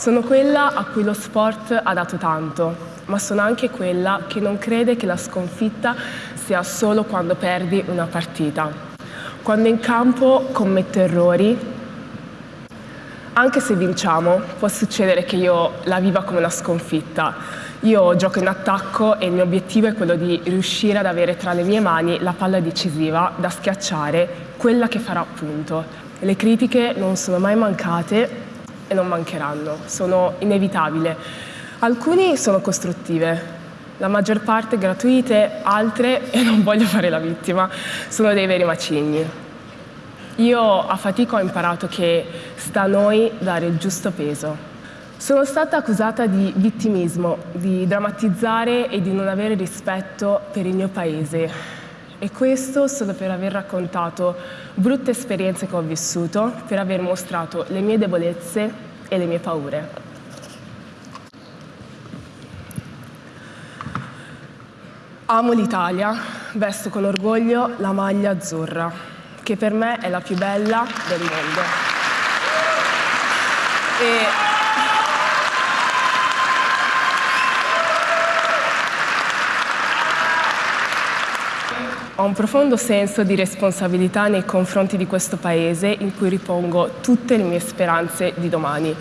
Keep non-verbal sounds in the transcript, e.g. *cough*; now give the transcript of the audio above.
Sono quella a cui lo sport ha dato tanto, ma sono anche quella che non crede che la sconfitta sia solo quando perdi una partita. Quando in campo commetto errori, anche se vinciamo, può succedere che io la viva come una sconfitta. Io gioco in attacco e il mio obiettivo è quello di riuscire ad avere tra le mie mani la palla decisiva da schiacciare, quella che farà punto. Le critiche non sono mai mancate e non mancheranno, sono inevitabili. Alcuni sono costruttive, la maggior parte gratuite, altre, *laughs* e non voglio fare la vittima, sono dei veri macigni. Io a fatica ho imparato che sta a noi dare il giusto peso. Sono stata accusata di vittimismo, di drammatizzare e di non avere rispetto per il mio paese, e questo solo per aver raccontato brutte esperienze che ho vissuto, per aver mostrato le mie debolezze e le mie paure. Amo l'Italia, vesto con orgoglio la maglia azzurra, che per me è la più bella del mondo. E Ho un profondo senso di responsabilità nei confronti di questo Paese in cui ripongo tutte le mie speranze di domani.